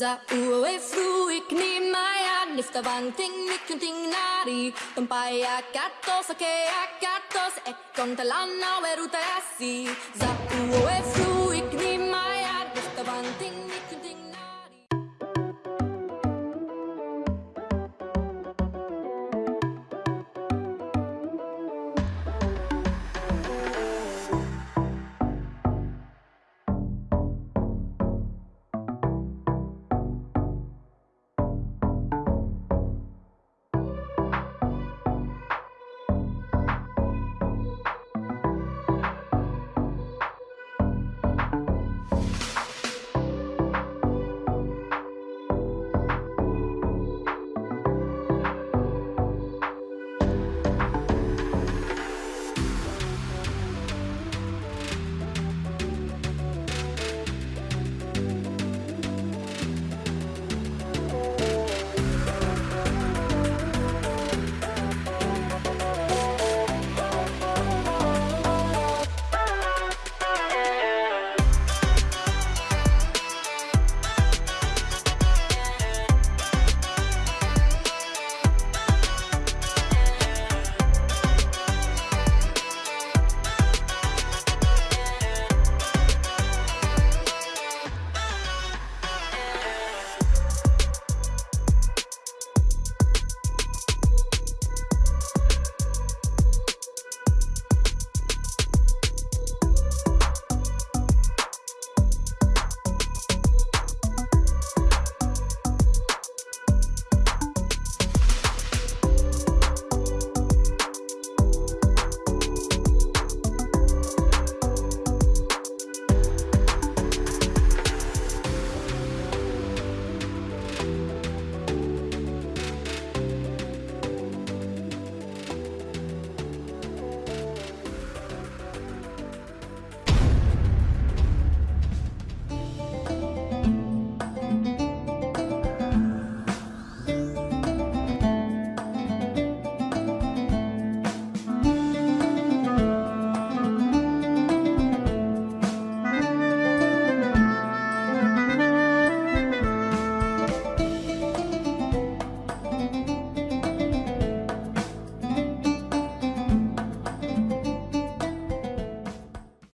Za uwe fru ik ni maya nifta bang ting mikunting nari Tumpai katos, ake katos, e kontalana weruta asi Za uwe fru